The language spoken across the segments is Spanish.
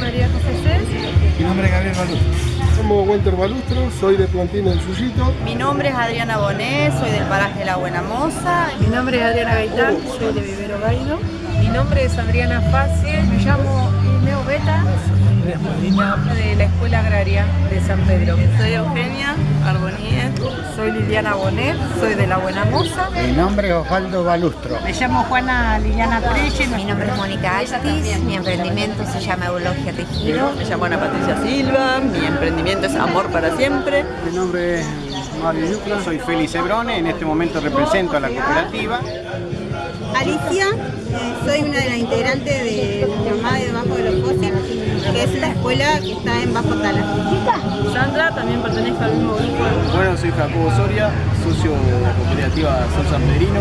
María José Cés. Mi nombre es Gabriel Balustro. Somos Walter Balustro, soy de Plantina del Suyito. Mi nombre es Adriana Bonet, soy del paraje de La Buena Moza. Mi nombre es Adriana Gaitán, soy de Vivero Gaido. Mi nombre es Adriana Facie, me llamo Ineo Beta. de la Escuela Agraria de San Pedro. Soy Eugenia Arboniet. Soy Liliana Bonet, soy de La Buena Moza. Mi nombre es Osvaldo Balustro. Me llamo Juana Liliana Preci. Mi nombre es Mónica Altis, mi emprendimiento se llama Eulogia Tejido. Me llamo Ana Patricia Silva, mi emprendimiento es Amor para Siempre. Mi nombre es Mario Yucla, soy Félix Ebrone, en este momento represento a la cooperativa. Alicia, soy una de las integrantes de Mamá de Debajo de los que es la escuela que está en Bajo Tala. Sandra, también pertenezco al mismo grupo. Bueno, soy Jacobo Soria, socio de la cooperativa San San Pedrino.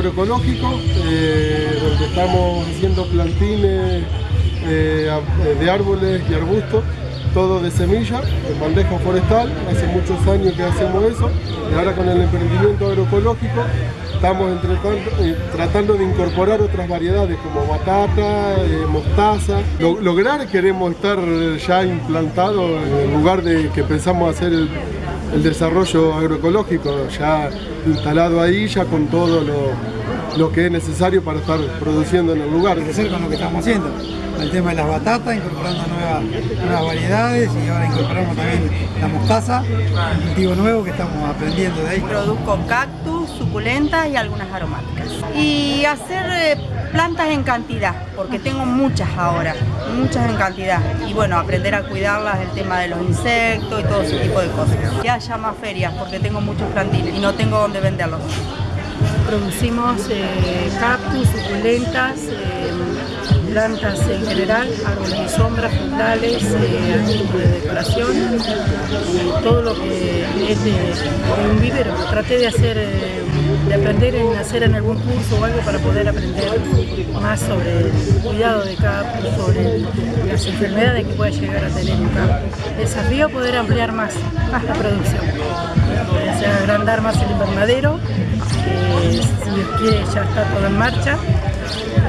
Agroecológico eh, donde estamos haciendo plantines eh, de árboles y arbustos, todo de semilla, en bandeja forestal, hace muchos años que hacemos eso y ahora con el emprendimiento agroecológico estamos eh, tratando de incorporar otras variedades como batata, mostaza. lograr queremos estar ya implantado en lugar de que pensamos hacer el el desarrollo agroecológico ya instalado ahí, ya con todo lo, que es necesario para estar produciendo en el lugar. Crecer con lo que estamos haciendo, el tema de las batatas, incorporando nuevas, nuevas variedades y ahora incorporamos también la mostaza, un cultivo nuevo que estamos aprendiendo de ahí. Produzco cactus, suculentas y algunas aromáticas. Y hacer eh, plantas en cantidad, porque tengo muchas ahora, muchas en cantidad. Y bueno, aprender a cuidarlas, el tema de los insectos y todo ese tipo de cosas. Ya haya más ferias, porque tengo muchos plantines y no tengo dónde venderlos. Producimos eh, cactus, suculentas, eh, plantas en general, árboles de sombra, frutales, eh, de decoración todo lo que es de, un vivero. Traté de hacer, de aprender en hacer en algún curso o algo para poder aprender más sobre el cuidado de campo, sobre las enfermedades que puede llegar a tener un campo. Desafío poder ampliar más, la producción, o sea, agrandar más el invernadero, que si Dios quiere ya está todo en marcha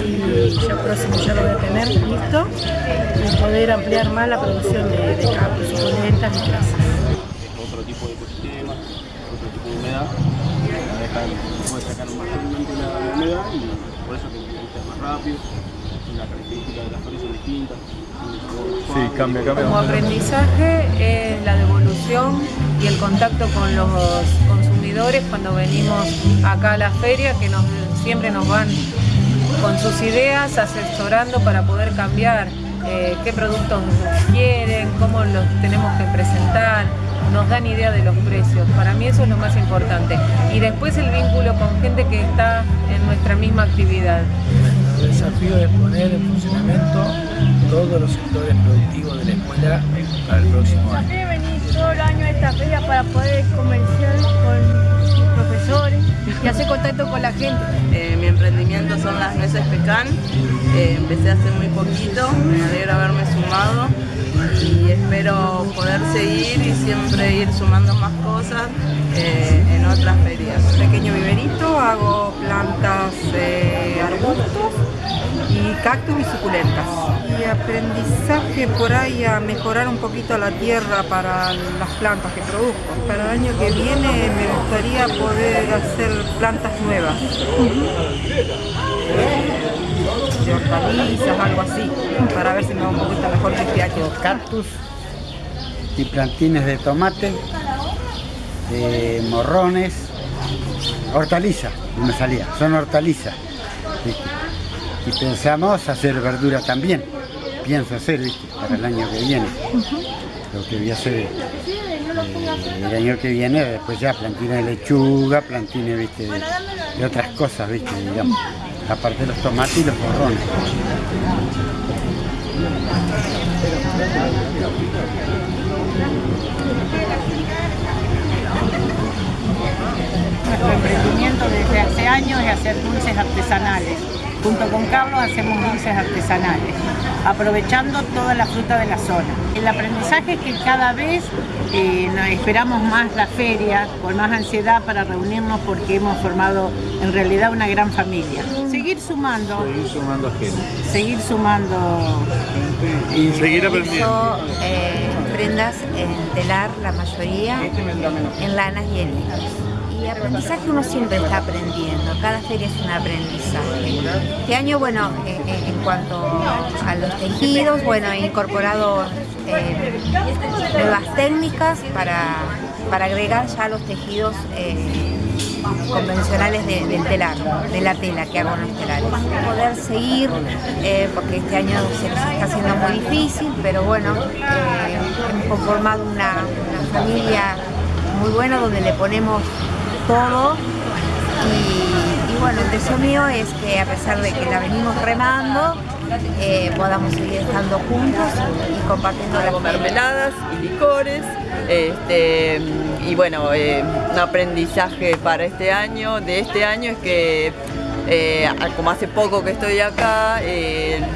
y ya próximo ya lo voy a tener listo y poder ampliar más la producción de, de capos, y grasas. Otro tipo de ecosistema, humedad, la deja, puede sacar más fácilmente la humedad y por eso que es más rápido, la característica de las flores son distintas. Sí, cambia, cambia. Como aprendizaje es la devolución y el contacto con los consumidores cuando venimos acá a la feria que nos, siempre nos van con sus ideas, asesorando para poder cambiar eh, qué productos quieren, cómo los tenemos que presentar, nos dan idea de los precios. Para mí eso es lo más importante. Y después el vínculo con gente que está en nuestra misma actividad. El desafío es poner en funcionamiento todos los sectores productivos de la escuela para el próximo año. venir todo el año a esta feria para poder comerciar con profesores y hacer contacto con la gente. Eh, mi emprendimiento son las nueces pecan. Eh, empecé hace muy poquito, me alegra haberme sumado y espero poder seguir ir sumando más cosas eh, en otras ferias. Pequeño viverito, hago plantas de arbustos y cactus y suculentas. Y aprendizaje por ahí a mejorar un poquito la tierra para las plantas que produzco. Para el año que viene me gustaría poder hacer plantas nuevas. De hortalizas, algo así, para ver si me va un poquito mejor que este año. Cactus y plantines de tomate, de morrones, hortalizas, no me salía, son hortalizas. Y pensamos hacer verdura también, pienso hacer ¿viste? para el año que viene. Lo que voy a hacer eh, el año que viene, después ya plantines de lechuga, plantines ¿viste? De, de, otras cosas, ¿viste? digamos, aparte de los tomates y los morrones. Nuestro emprendimiento desde hace años es hacer dulces artesanales Junto con Carlos hacemos dulces artesanales, aprovechando toda la fruta de la zona. El aprendizaje es que cada vez eh, nos esperamos más la feria, con más ansiedad para reunirnos porque hemos formado en realidad una gran familia. Seguir sumando. Seguir sumando gente. Seguir sumando. Y seguir aprendiendo. eh, prendas en telar, la mayoría, en lanas y en hilos. Y aprendizaje uno siempre está aprendiendo, cada feria es un aprendizaje. Este año, bueno, eh, eh, en cuanto a los tejidos, bueno, he incorporado eh, nuevas técnicas para, para agregar ya los tejidos convencionales de- del telar, de la tela que hago en los telares. Poder seguir, porque este año se está haciendo muy difícil, pero bueno, hemos conformado una familia muy buena donde le ponemos y, bueno, el deseo mío es que a pesar de que la venimos remando, eh, podamos seguir estando juntos y compartiendo las mermeladas y licores. Este, y bueno, eh, un aprendizaje para este año, de este año es que eh, como hace poco que estoy acá,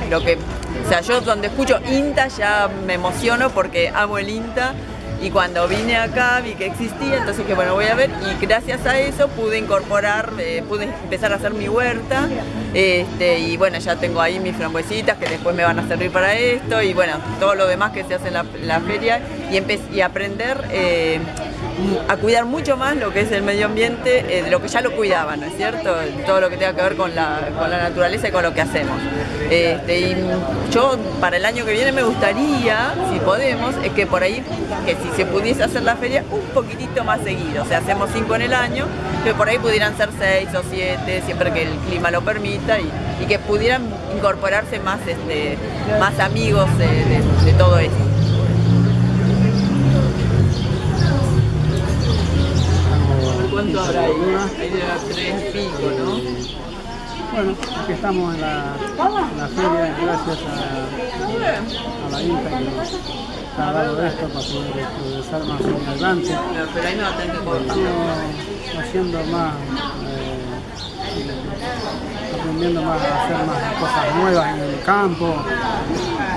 lo que, o sea, yo cuando escucho INTA ya me emociono porque amo el INTA y cuando vine acá vi que existía, entonces dije, bueno, voy a ver y gracias a eso pude incorporar, eh, pude empezar a hacer mi huerta este, y bueno, ya tengo ahí mis frambuesitas que después me van a servir para esto y bueno, todo lo demás que se hace en la, feria y, y aprender eh, a cuidar mucho más lo que es el medio ambiente, eh, de lo que ya lo cuidaba, ¿no es cierto? Todo lo que tenga que ver con la, con la naturaleza y con lo que hacemos. Este, y yo para el año que viene me gustaría, si podemos, es que por ahí, que si se pudiese hacer la feria un poquitito más seguido, o sea, hacemos cinco en el año, que por ahí pudieran ser seis o siete, siempre que el clima lo permita, y, que pudieran incorporarse más, este, más amigos de- de todo esto. ¿Cuánto habrá ahí? Ahí haber tres pico, ¿no? Bueno, aquí estamos en la, en la feria gracias a, a la INTA que nos ha dado esto para poder progresar más en adelante. Pero ahí no va a tener que cortar. Estamos haciendo más, eh, aprendiendo más a hacer más cosas nuevas en el campo, más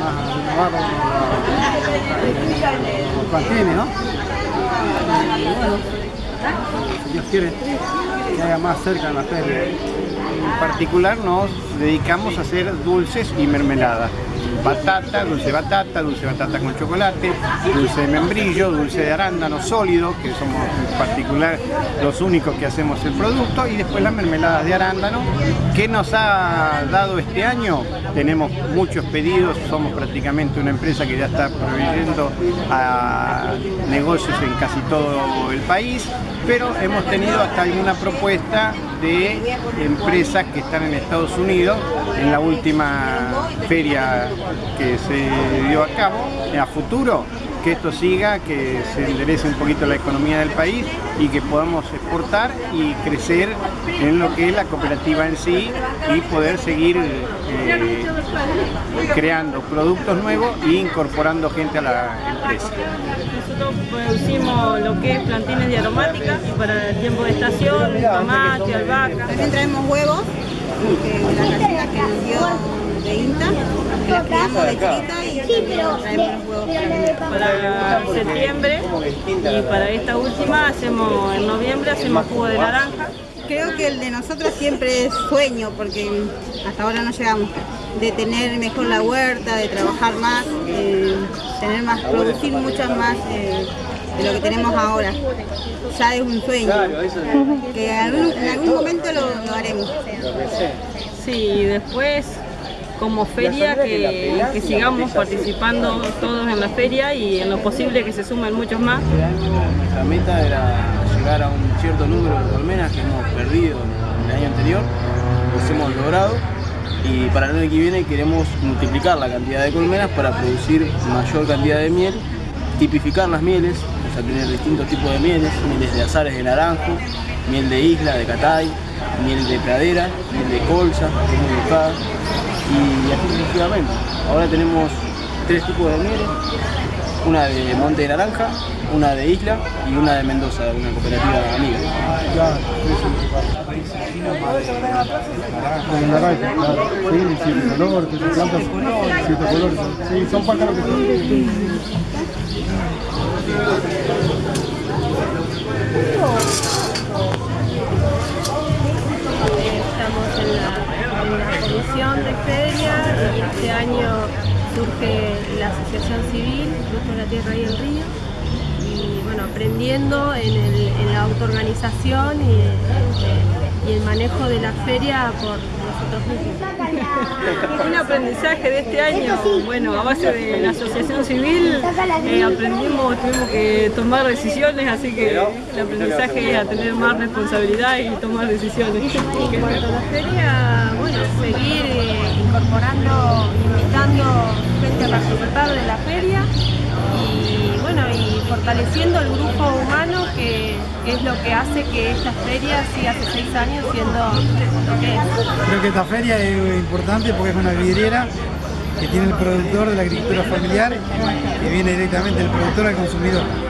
a renovar los, los plantines, ¿no? Y bueno, si Dios quiere, que haya más cerca en la feria. En particular nos dedicamos a hacer dulces y mermeladas. Batata, dulce de batata, dulce de batata con chocolate, dulce de membrillo, dulce de arándano sólido, que somos en particular los únicos que hacemos el producto, y después las mermeladas de arándano. ¿Qué nos ha dado este año? Tenemos muchos pedidos, somos prácticamente una empresa que ya está proveyendo a negocios en casi todo el país, pero hemos tenido hasta alguna propuesta de empresas que están en Estados Unidos en la última feria que se dio a cabo, a futuro que esto siga, que se enderece un poquito la economía del país y que podamos exportar y crecer en lo que es la cooperativa en sí y poder seguir eh, creando productos nuevos e incorporando gente a la empresa. Nosotros producimos lo que es plantines de aromática para el tiempo de estación, tomate, albahaca. También traemos huevos, que la gallina que nos dio de INTA, de y traemos los huevos para vender. Para septiembre y para esta última hacemos en noviembre hacemos jugo de naranja. Creo que el de nosotros siempre es sueño, porque hasta ahora no llegamos, de tener mejor la huerta, de trabajar más, eh, tener más, producir muchas más eh, de lo que tenemos ahora. Ya es un sueño, que en algún, en algún momento lo, lo haremos. Sí, y después como feria que, que sigamos participando todos en la feria y en lo posible que se sumen muchos más. Nuestra meta era llegar a un cierto número de colmenas que hemos perdido en el año anterior, los hemos logrado y para el año que viene queremos multiplicar la cantidad de colmenas para producir mayor cantidad de miel, tipificar las mieles, o sea, tener distintos tipos de mieles, mieles de azares de naranjo, miel de isla, de catay, miel de pradera, miel de colza, que es muy buscada, y así sucesivamente. Ahora tenemos tres tipos de mieles, una de Monte de Naranja, una de Isla y una de Mendoza, una cooperativa amiga. Con naranja, claro. Sí, siete colores, siete. Sí, son pájaros que son. Estamos en la, en la comisión de feria y este año surge la asociación civil, Fruto de la Tierra y el Río, y bueno, aprendiendo en, la autoorganización y, el manejo de la feria por. Un aprendizaje de este año, bueno, a base de la asociación civil eh, aprendimos, tuvimos que tomar decisiones, así que el aprendizaje es a tener más responsabilidad y tomar decisiones. En la feria, bueno, seguir eh, incorporando, invitando gente a participar de la feria y bueno, y fortaleciendo el grupo humano que es lo que hace que esta feria siga hace seis años siendo lo que es. Creo que esta feria es importante porque es una vidriera que tiene el productor de la agricultura familiar que viene directamente del productor al consumidor.